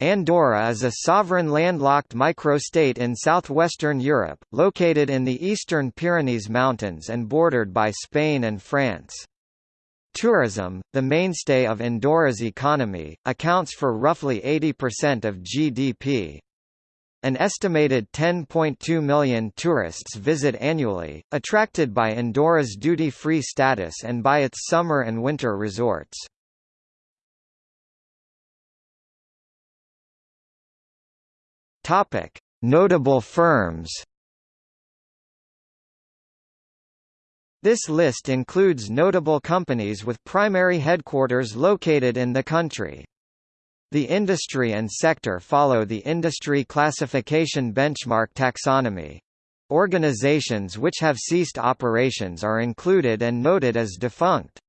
Andorra is a sovereign landlocked microstate in southwestern Europe, located in the eastern Pyrenees Mountains and bordered by Spain and France. Tourism, the mainstay of Andorra's economy, accounts for roughly 80% of GDP. An estimated 10.2 million tourists visit annually, attracted by Andorra's duty-free status and by its summer and winter resorts. Topic: Notable firms. This list includes notable companies with primary headquarters located in the country. The industry and sector follow the industry classification benchmark taxonomy. Organizations which have ceased operations are included and noted as defunct.